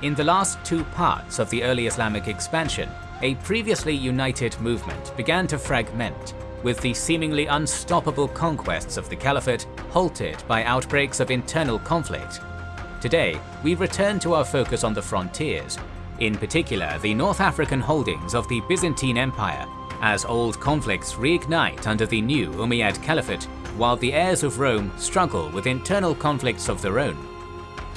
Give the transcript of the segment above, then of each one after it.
In the last two parts of the early Islamic expansion, a previously united movement began to fragment, with the seemingly unstoppable conquests of the Caliphate halted by outbreaks of internal conflict. Today, we return to our focus on the frontiers, in particular the North African holdings of the Byzantine Empire, as old conflicts reignite under the new Umayyad Caliphate, while the heirs of Rome struggle with internal conflicts of their own.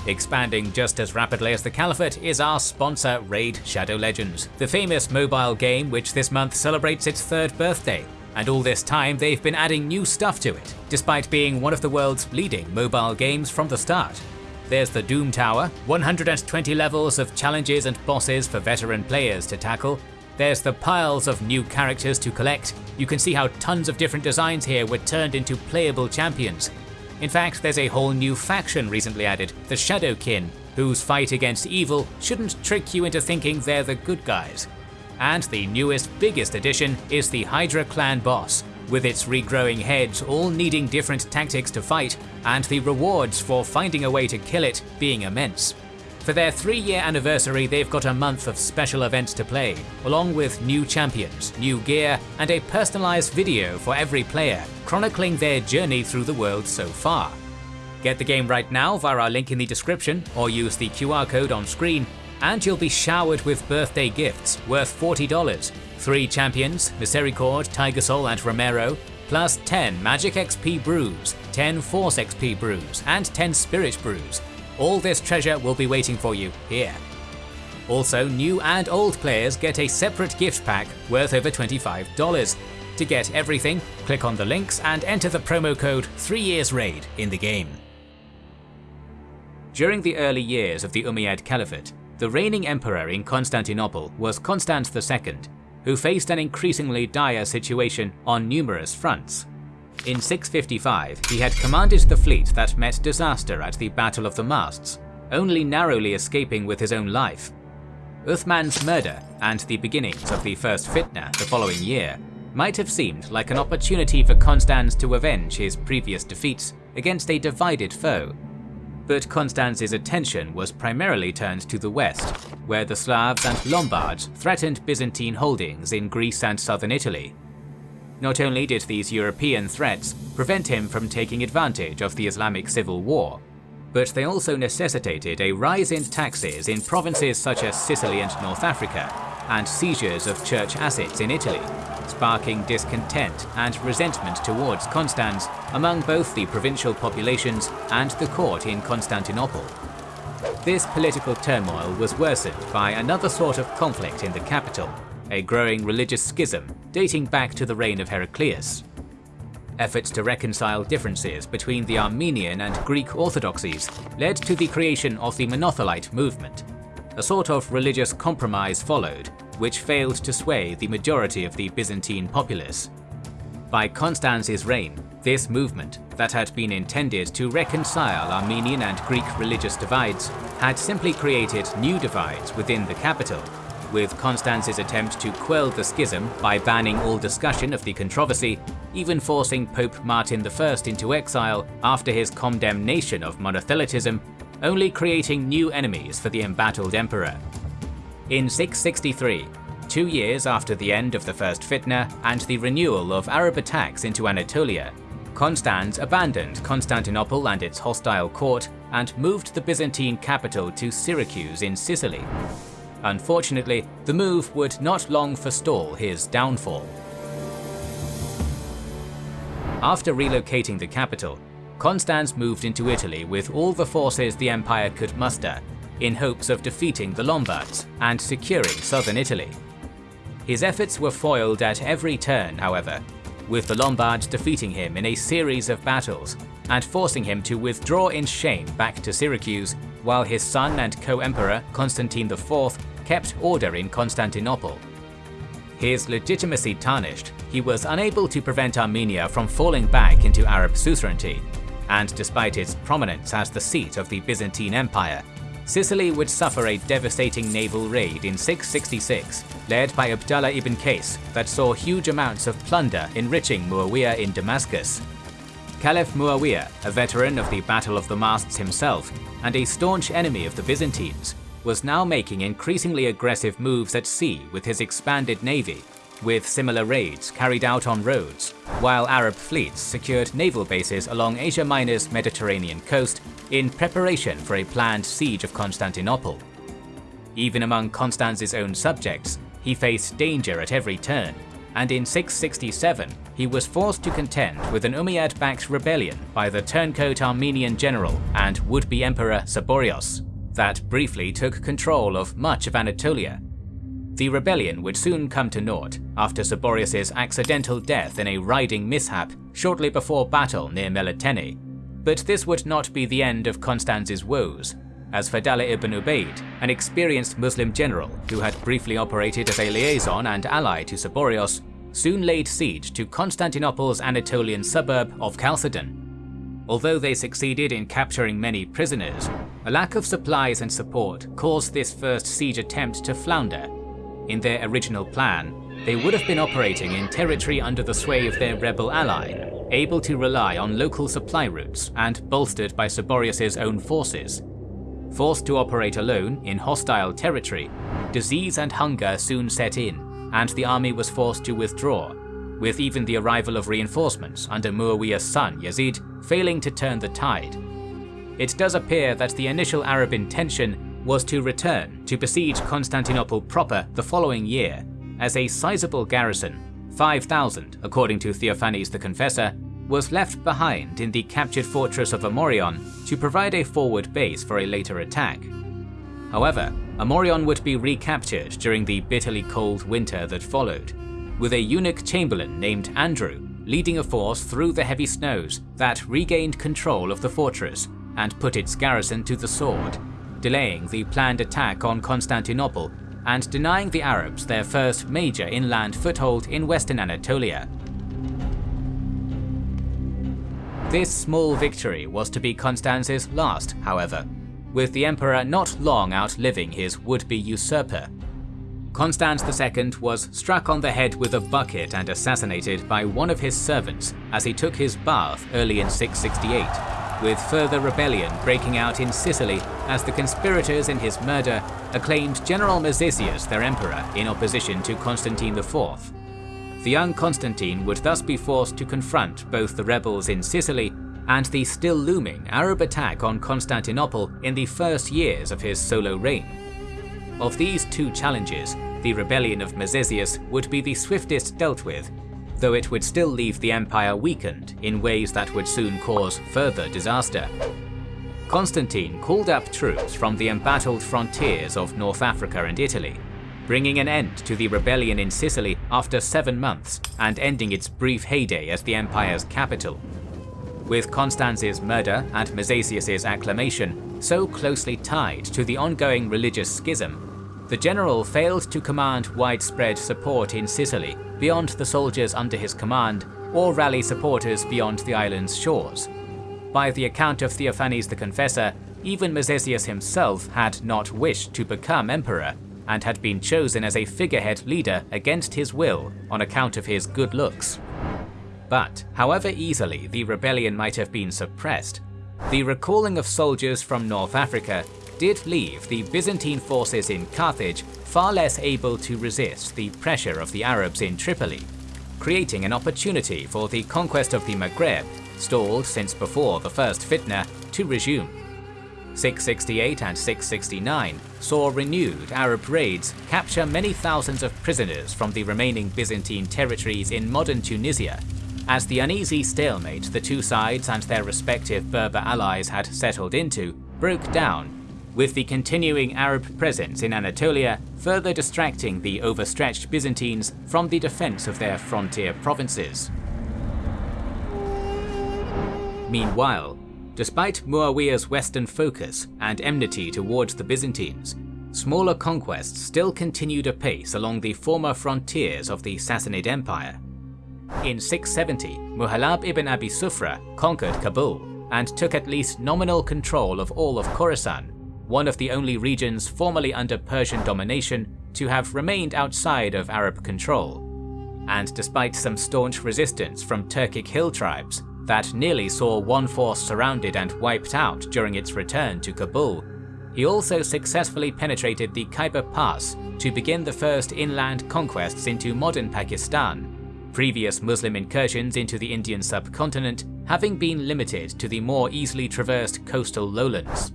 Expanding just as rapidly as the Caliphate is our sponsor Raid Shadow Legends, the famous mobile game which this month celebrates its third birthday. And all this time they've been adding new stuff to it, despite being one of the world's leading mobile games from the start. There's the Doom Tower, 120 levels of challenges and bosses for veteran players to tackle. There's the piles of new characters to collect. You can see how tons of different designs here were turned into playable champions, in fact, there's a whole new faction recently added, the Shadowkin, whose fight against evil shouldn't trick you into thinking they're the good guys. And the newest, biggest addition is the Hydra clan boss, with its regrowing heads all needing different tactics to fight, and the rewards for finding a way to kill it being immense. For their three year anniversary, they've got a month of special events to play, along with new champions, new gear, and a personalised video for every player, chronicling their journey through the world so far. Get the game right now via our link in the description, or use the QR code on screen, and you'll be showered with birthday gifts worth $40. 3 champions, Misericord, Tiger Soul and Romero, plus 10 Magic XP brews, 10 Force XP brews, and 10 Spirit brews, all this treasure will be waiting for you here. Also, new and old players get a separate gift pack worth over $25. To get everything, click on the links and enter the promo code 3YearsRaid in the game. During the early years of the Umayyad Caliphate, the reigning emperor in Constantinople was Constans II, who faced an increasingly dire situation on numerous fronts. In 655, he had commanded the fleet that met disaster at the Battle of the Masts, only narrowly escaping with his own life. Uthman's murder and the beginnings of the First Fitna the following year might have seemed like an opportunity for Constans to avenge his previous defeats against a divided foe. But Constans's attention was primarily turned to the west, where the Slavs and Lombards threatened Byzantine holdings in Greece and southern Italy, not only did these European threats prevent him from taking advantage of the Islamic civil war, but they also necessitated a rise in taxes in provinces such as Sicily and North Africa, and seizures of church assets in Italy, sparking discontent and resentment towards Constans among both the provincial populations and the court in Constantinople. This political turmoil was worsened by another sort of conflict in the capital, a growing religious schism dating back to the reign of Heraclius. Efforts to reconcile differences between the Armenian and Greek orthodoxies led to the creation of the Monothelite movement. A sort of religious compromise followed, which failed to sway the majority of the Byzantine populace. By Constans's reign, this movement, that had been intended to reconcile Armenian and Greek religious divides, had simply created new divides within the capital with Constans's attempt to quell the schism by banning all discussion of the controversy, even forcing Pope Martin I into exile after his condemnation of monothelitism, only creating new enemies for the embattled emperor. In 663, two years after the end of the First Fitna and the renewal of Arab attacks into Anatolia, Constans abandoned Constantinople and its hostile court and moved the Byzantine capital to Syracuse in Sicily. Unfortunately, the move would not long forestall his downfall. After relocating the capital, Constans moved into Italy with all the forces the empire could muster, in hopes of defeating the Lombards and securing southern Italy. His efforts were foiled at every turn, however, with the Lombards defeating him in a series of battles and forcing him to withdraw in shame back to Syracuse, while his son and co-emperor Constantine IV kept order in Constantinople. His legitimacy tarnished, he was unable to prevent Armenia from falling back into Arab suzerainty, and despite its prominence as the seat of the Byzantine Empire, Sicily would suffer a devastating naval raid in 666, led by Abdallah ibn Qais, that saw huge amounts of plunder enriching Muawiyah in Damascus. Caliph Muawiyah, a veteran of the Battle of the Masts himself, and a staunch enemy of the Byzantines, was now making increasingly aggressive moves at sea with his expanded navy, with similar raids carried out on Rhodes, while Arab fleets secured naval bases along Asia Minor's Mediterranean coast in preparation for a planned siege of Constantinople. Even among Constans's own subjects, he faced danger at every turn, and in 667 he was forced to contend with an Umayyad-backed rebellion by the turncoat Armenian general and would-be emperor Saborios that briefly took control of much of Anatolia. The rebellion would soon come to naught after Saborios' accidental death in a riding mishap shortly before battle near Melitene, but this would not be the end of Constans's woes, as Fadala ibn Ubayd, an experienced Muslim general who had briefly operated as a liaison and ally to Saborios, soon laid siege to Constantinople's Anatolian suburb of Chalcedon. Although they succeeded in capturing many prisoners, a lack of supplies and support caused this first siege attempt to flounder. In their original plan, they would have been operating in territory under the sway of their rebel ally, able to rely on local supply routes and bolstered by Saborios' own forces. Forced to operate alone in hostile territory, disease and hunger soon set in, and the army was forced to withdraw, with even the arrival of reinforcements under Muawiyah's son Yazid failing to turn the tide. It does appear that the initial Arab intention was to return to besiege Constantinople proper the following year, as a sizable garrison, 5,000 according to Theophanes the Confessor, was left behind in the captured fortress of Amorion to provide a forward base for a later attack. However, Amorion would be recaptured during the bitterly cold winter that followed, with a eunuch chamberlain named Andrew leading a force through the heavy snows that regained control of the fortress and put its garrison to the sword, delaying the planned attack on Constantinople and denying the Arabs their first major inland foothold in western Anatolia. This small victory was to be Constans's last, however, with the emperor not long outliving his would-be usurper. Constans II was struck on the head with a bucket and assassinated by one of his servants as he took his bath early in 668, with further rebellion breaking out in Sicily as the conspirators in his murder acclaimed General Mezesius their emperor in opposition to Constantine IV. The young Constantine would thus be forced to confront both the rebels in Sicily and the still looming Arab attack on Constantinople in the first years of his solo reign. Of these two challenges, the rebellion of Mezesius would be the swiftest dealt with, though it would still leave the empire weakened in ways that would soon cause further disaster. Constantine called up troops from the embattled frontiers of North Africa and Italy, bringing an end to the rebellion in Sicily after seven months and ending its brief heyday as the empire's capital. With Constans's murder and Mezesius' acclamation so closely tied to the ongoing religious schism, the general failed to command widespread support in Sicily beyond the soldiers under his command or rally supporters beyond the island's shores. By the account of Theophanes the Confessor, even Mezesius himself had not wished to become emperor and had been chosen as a figurehead leader against his will on account of his good looks. But, however easily the rebellion might have been suppressed, the recalling of soldiers from North Africa did leave the Byzantine forces in Carthage far less able to resist the pressure of the Arabs in Tripoli, creating an opportunity for the conquest of the Maghreb, stalled since before the First Fitna, to resume. 668 and 669 saw renewed Arab raids capture many thousands of prisoners from the remaining Byzantine territories in modern Tunisia, as the uneasy stalemate the two sides and their respective Berber allies had settled into broke down, with the continuing Arab presence in Anatolia further distracting the overstretched Byzantines from the defense of their frontier provinces. Meanwhile, Despite Muawiyah's western focus and enmity towards the Byzantines, smaller conquests still continued apace along the former frontiers of the Sassanid Empire. In 670, Muhallab ibn Abi Sufra conquered Kabul and took at least nominal control of all of Khorasan, one of the only regions formerly under Persian domination to have remained outside of Arab control. And despite some staunch resistance from Turkic hill tribes, that nearly saw one force surrounded and wiped out during its return to Kabul, he also successfully penetrated the Khyber Pass to begin the first inland conquests into modern Pakistan, previous Muslim incursions into the Indian subcontinent having been limited to the more easily traversed coastal lowlands.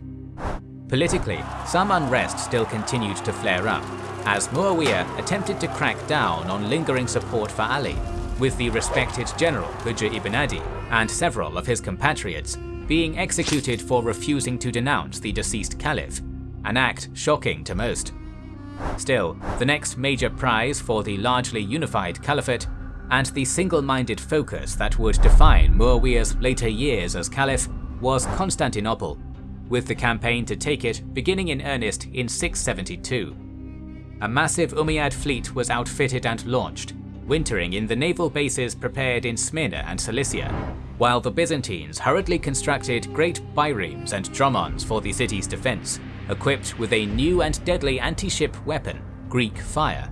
Politically, some unrest still continued to flare up, as Muawiyah attempted to crack down on lingering support for Ali, with the respected general Hujr ibn Adi and several of his compatriots being executed for refusing to denounce the deceased caliph, an act shocking to most. Still, the next major prize for the largely unified caliphate and the single-minded focus that would define Muawiyah's later years as caliph was Constantinople, with the campaign to take it beginning in earnest in 672. A massive Umayyad fleet was outfitted and launched, wintering in the naval bases prepared in Smyrna and Cilicia, while the Byzantines hurriedly constructed great biremes and dromons for the city's defense, equipped with a new and deadly anti-ship weapon, Greek fire.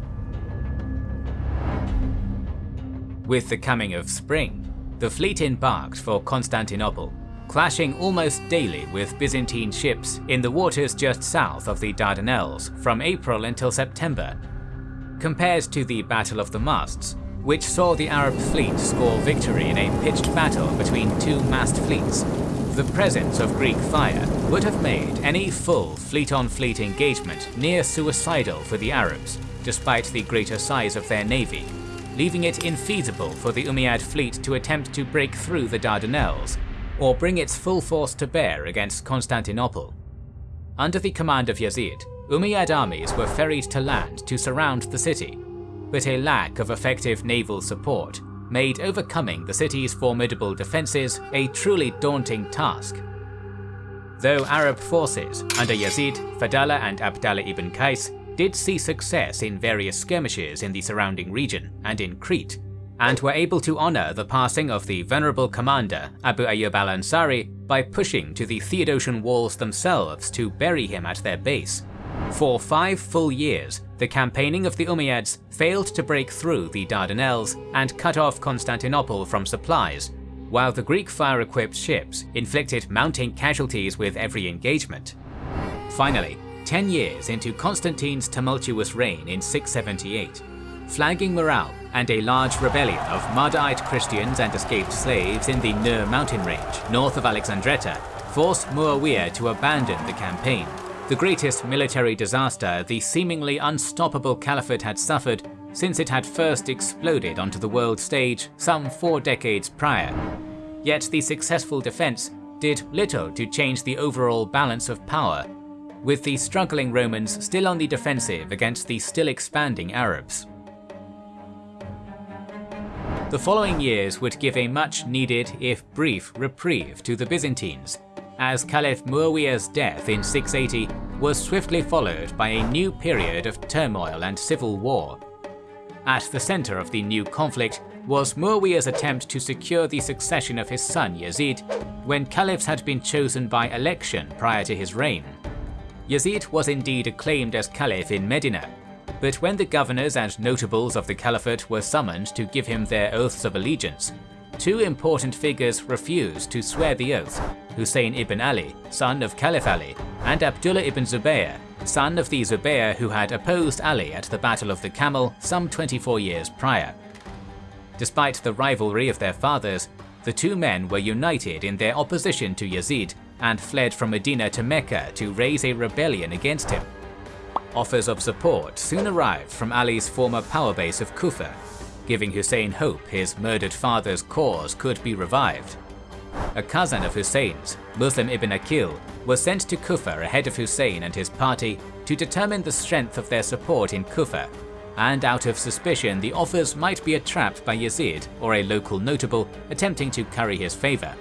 With the coming of spring, the fleet embarked for Constantinople, clashing almost daily with Byzantine ships in the waters just south of the Dardanelles from April until September. Compared to the Battle of the Masts, which saw the Arab fleet score victory in a pitched battle between two massed fleets, the presence of Greek fire would have made any full fleet-on-fleet -fleet engagement near suicidal for the Arabs, despite the greater size of their navy, leaving it infeasible for the Umayyad fleet to attempt to break through the Dardanelles, or bring its full force to bear against Constantinople. Under the command of Yazid, Umayyad armies were ferried to land to surround the city, but a lack of effective naval support made overcoming the city's formidable defences a truly daunting task. Though Arab forces under Yazid, Fadala and Abdallah ibn Qais did see success in various skirmishes in the surrounding region and in Crete, and were able to honour the passing of the venerable commander Abu Ayyub al-Ansari by pushing to the Theodosian walls themselves to bury him at their base. For five full years, the campaigning of the Umayyads failed to break through the Dardanelles and cut off Constantinople from supplies, while the Greek fire-equipped ships inflicted mounting casualties with every engagement. Finally, ten years into Constantine's tumultuous reign in 678, flagging morale and a large rebellion of Mardaite Christians and escaped slaves in the Nur mountain range north of Alexandretta forced Muawiyah to abandon the campaign, the greatest military disaster the seemingly unstoppable caliphate had suffered since it had first exploded onto the world stage some four decades prior. Yet the successful defense did little to change the overall balance of power, with the struggling Romans still on the defensive against the still expanding Arabs. The following years would give a much needed, if brief, reprieve to the Byzantines, as Caliph Muawiyah's death in 680 was swiftly followed by a new period of turmoil and civil war. At the center of the new conflict was Muawiyah's attempt to secure the succession of his son Yazid when caliphs had been chosen by election prior to his reign. Yazid was indeed acclaimed as caliph in Medina, but when the governors and notables of the caliphate were summoned to give him their oaths of allegiance, two important figures refused to swear the oath, Hussein ibn Ali, son of Caliph Ali, and Abdullah ibn Zubayr, son of the Zubayr who had opposed Ali at the Battle of the Camel some 24 years prior. Despite the rivalry of their fathers, the two men were united in their opposition to Yazid and fled from Medina to Mecca to raise a rebellion against him. Offers of support soon arrived from Ali's former power base of Kufa, giving Hussein hope his murdered father's cause could be revived. A cousin of Hussein's, Muslim ibn Akil, was sent to Kufa ahead of Hussein and his party to determine the strength of their support in Kufa, and out of suspicion the offers might be a trap by Yazid or a local notable attempting to curry his favour.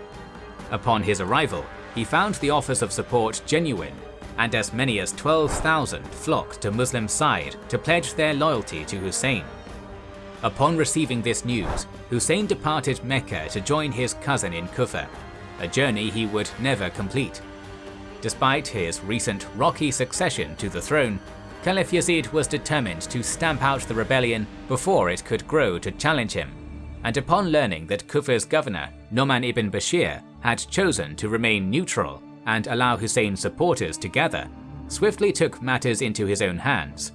Upon his arrival, he found the offers of support genuine and as many as 12,000 flocked to Muslim side to pledge their loyalty to Hussein. Upon receiving this news, Hussein departed Mecca to join his cousin in Kufa, a journey he would never complete. Despite his recent rocky succession to the throne, Caliph Yazid was determined to stamp out the rebellion before it could grow to challenge him, and upon learning that Kufa's governor, Noman ibn Bashir, had chosen to remain neutral and allow Hussein's supporters to gather, swiftly took matters into his own hands.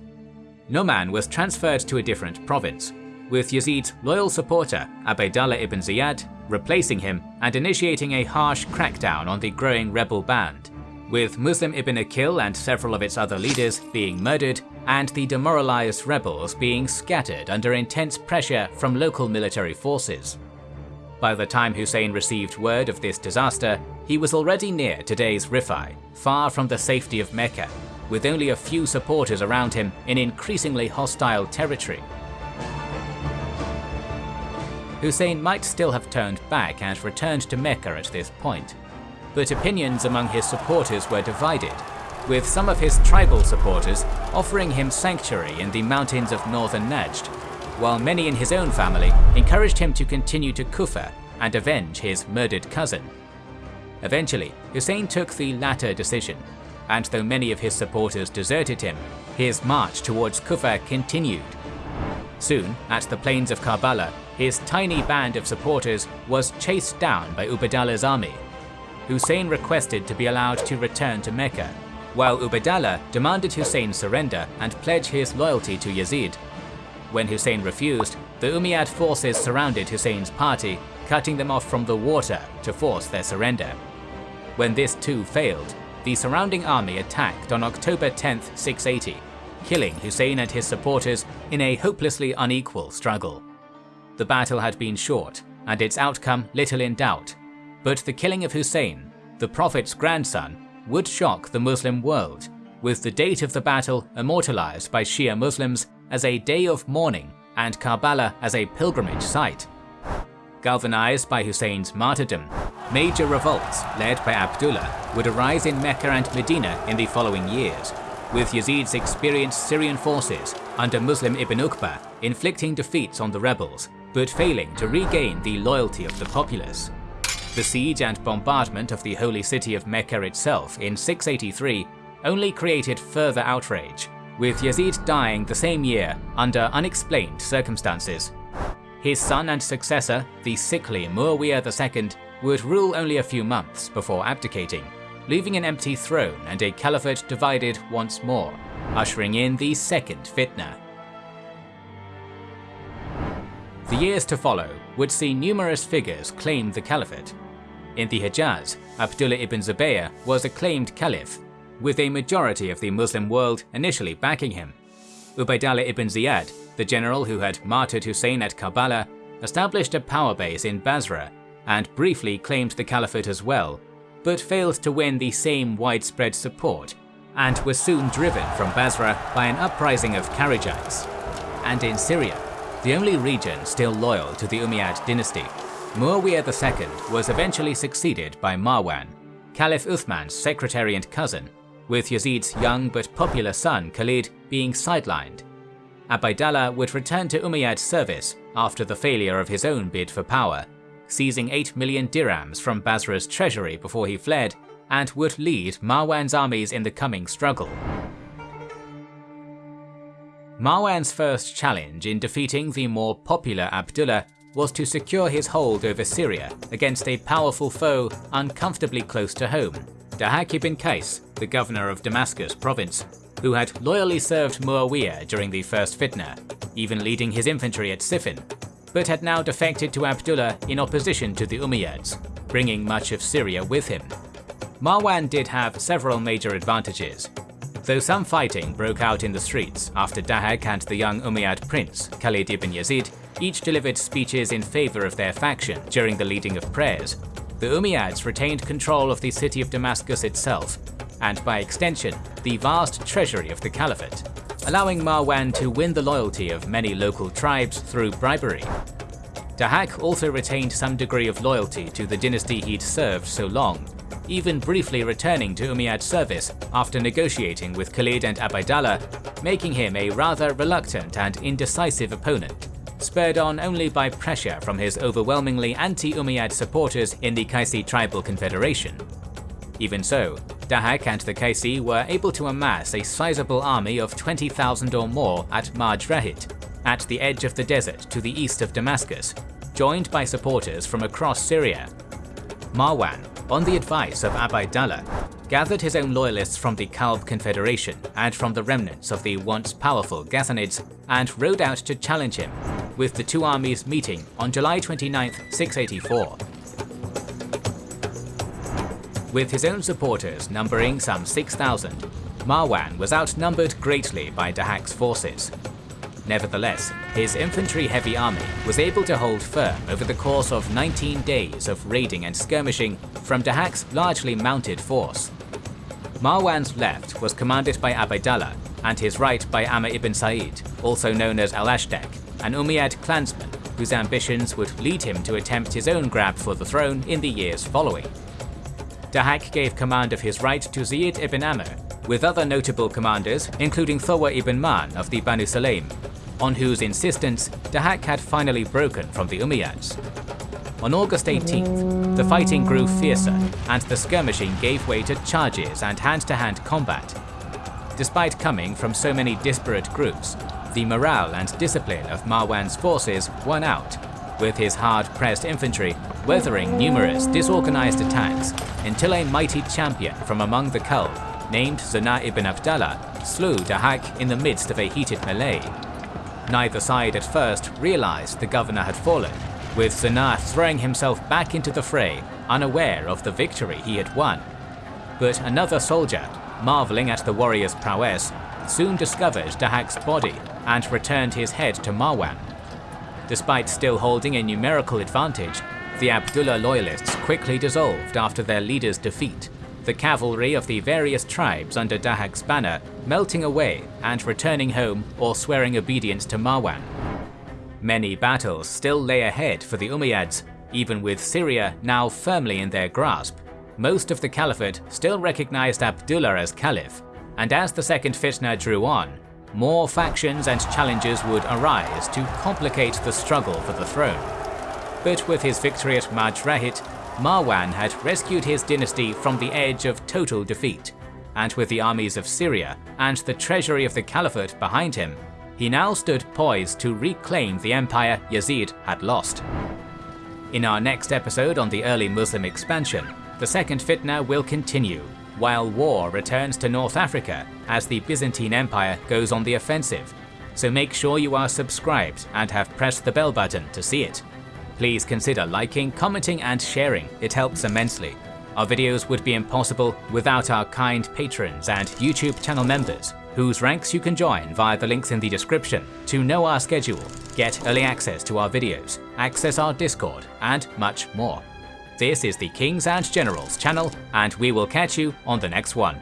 Numan was transferred to a different province, with Yazid's loyal supporter Ubaydallah ibn Ziyad replacing him and initiating a harsh crackdown on the growing rebel band, with Muslim ibn Akil and several of its other leaders being murdered and the demoralized rebels being scattered under intense pressure from local military forces. By the time Hussein received word of this disaster, he was already near today's Rifai, far from the safety of Mecca, with only a few supporters around him in increasingly hostile territory. Hussein might still have turned back and returned to Mecca at this point, but opinions among his supporters were divided, with some of his tribal supporters offering him sanctuary in the mountains of northern Najd, while many in his own family encouraged him to continue to Kufa and avenge his murdered cousin. Eventually, Hussein took the latter decision, and though many of his supporters deserted him, his march towards Kufa continued. Soon, at the plains of Karbala, his tiny band of supporters was chased down by Ubaydallah's army. Hussein requested to be allowed to return to Mecca, while Ubaydallah demanded Hussein surrender and pledge his loyalty to Yazid. When Hussein refused, the Umayyad forces surrounded Hussein's party, cutting them off from the water to force their surrender. When this too failed, the surrounding army attacked on October 10, 680, killing Hussein and his supporters in a hopelessly unequal struggle. The battle had been short, and its outcome little in doubt, but the killing of Hussein, the Prophet's grandson, would shock the Muslim world, with the date of the battle immortalized by Shia Muslims as a day of mourning and Karbala as a pilgrimage site. Galvanized by Hussein's martyrdom, major revolts led by Abdullah would arise in Mecca and Medina in the following years, with Yazid's experienced Syrian forces under Muslim ibn Uqba inflicting defeats on the rebels but failing to regain the loyalty of the populace. The siege and bombardment of the holy city of Mecca itself in 683 only created further outrage, with Yazid dying the same year under unexplained circumstances. His son and successor, the sickly Muawiyah II, would rule only a few months before abdicating, leaving an empty throne and a caliphate divided once more, ushering in the second fitna. The years to follow would see numerous figures claim the caliphate. In the Hejaz, Abdullah ibn Zubayr was acclaimed caliph, with a majority of the Muslim world initially backing him. Ubaydallah ibn Ziyad, the general who had martyred Hussein at Karbala, established a power base in Basra and briefly claimed the caliphate as well, but failed to win the same widespread support and was soon driven from Basra by an uprising of Kharijites. And in Syria, the only region still loyal to the Umayyad dynasty. Muawiyah II was eventually succeeded by Marwan, Caliph Uthman's secretary and cousin, with Yazid's young but popular son Khalid being sidelined. Ubaydallah would return to Umayyad service after the failure of his own bid for power, seizing 8 million dirhams from Basra's treasury before he fled, and would lead Marwan's armies in the coming struggle. Marwan's first challenge in defeating the more popular Abdullah was to secure his hold over Syria against a powerful foe uncomfortably close to home, Dahak ibn Qais, the governor of Damascus province, who had loyally served Muawiyah during the first fitna, even leading his infantry at Siffin, but had now defected to Abdullah in opposition to the Umayyads, bringing much of Syria with him. Marwan did have several major advantages, though some fighting broke out in the streets after Dahak and the young Umayyad prince, Khalid ibn Yazid, each delivered speeches in favor of their faction during the leading of prayers. The Umayyads retained control of the city of Damascus itself, and by extension, the vast treasury of the caliphate, allowing Marwan to win the loyalty of many local tribes through bribery. Dahak also retained some degree of loyalty to the dynasty he'd served so long, even briefly returning to Umayyad service after negotiating with Khalid and Ubaydallah, making him a rather reluctant and indecisive opponent, spurred on only by pressure from his overwhelmingly anti-Umayyad supporters in the Qaisi tribal confederation. Even so, Dahak and the Qaisi were able to amass a sizable army of 20,000 or more at Marj Rahit, at the edge of the desert to the east of Damascus, joined by supporters from across Syria. Marwan, on the advice of Ubaydallah, gathered his own loyalists from the Kalb Confederation and from the remnants of the once powerful Ghassanids and rode out to challenge him, with the two armies meeting on July 29, 684. With his own supporters numbering some 6,000, Marwan was outnumbered greatly by Dahak's forces. Nevertheless, his infantry-heavy army was able to hold firm over the course of 19 days of raiding and skirmishing from Dahak's largely mounted force. Marwan's left was commanded by Ubaydallah and his right by Amr ibn Sa'id, also known as Al-Ashdaq, an Umayyad clansman whose ambitions would lead him to attempt his own grab for the throne in the years following. Dahak gave command of his right to Zayd ibn Amr, with other notable commanders including Thawr ibn Man of the Banu Sulaym, on whose insistence Dahak had finally broken from the Umayyads. On August 18th, the fighting grew fiercer and the skirmishing gave way to charges and hand-to-hand -hand combat. Despite coming from so many disparate groups, the morale and discipline of Marwan's forces won out, with his hard-pressed infantry weathering numerous disorganized attacks until a mighty champion from among the Kalb, named Zana ibn Abdallah, slew Dahak in the midst of a heated melee. Neither side at first realized the governor had fallen, with Zana throwing himself back into the fray, unaware of the victory he had won. But another soldier, marveling at the warrior's prowess, soon discovered Dahak's body and returned his head to Marwan. Despite still holding a numerical advantage, the Abdullah loyalists quickly dissolved after their leader's defeat, the cavalry of the various tribes under Dahak's banner melting away and returning home or swearing obedience to Marwan. Many battles still lay ahead for the Umayyads, even with Syria now firmly in their grasp. Most of the caliphate still recognized Abdullah as caliph, and as the second fitna drew on, more factions and challenges would arise to complicate the struggle for the throne. But with his victory at Marj Rahit, Marwan had rescued his dynasty from the edge of total defeat, and with the armies of Syria and the treasury of the caliphate behind him, he now stood poised to reclaim the empire Yazid had lost. In our next episode on the early Muslim expansion, the second fitna will continue, while war returns to North Africa as the Byzantine Empire goes on the offensive, so make sure you are subscribed and have pressed the bell button to see it. Please consider liking, commenting and sharing, it helps immensely. Our videos would be impossible without our kind patrons and YouTube channel members, whose ranks you can join via the links in the description to know our schedule, get early access to our videos, access our Discord, and much more. This is the Kings and Generals channel, and we will catch you on the next one.